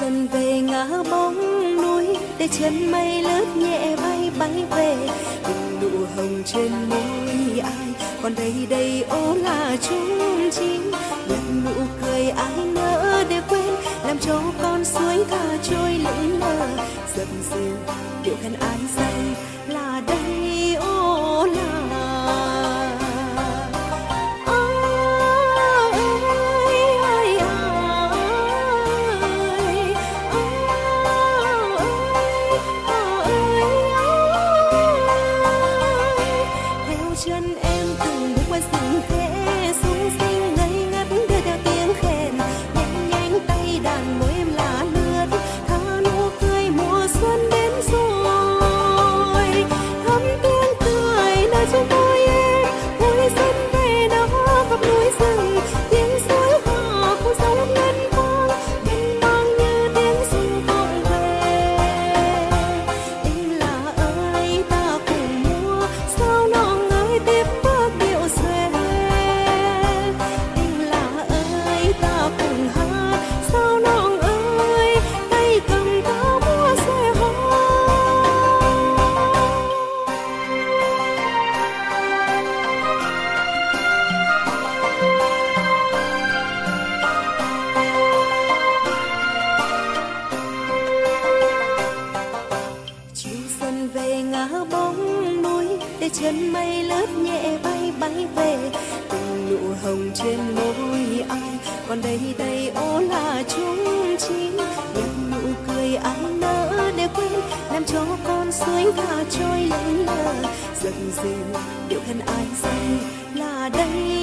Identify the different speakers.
Speaker 1: dần về ngã bóng núi, để chân mây lướt nhẹ bay bay về. Từng nụ hồng trên môi ai, còn đây đây ô là chung chim nhận nụ cười ai nỡ để quên, làm cho con suối thả trôi lững lờ. Dập dìu điệu khăn ai chân mây lướt nhẹ bay bay về. Từng nụ hồng trên môi ai còn đây đây ô là chúng chim những nụ cười ai nỡ để quên, làm cho con suối và trôi lững lờ. Dần dần, điệu khăn ai say là đây.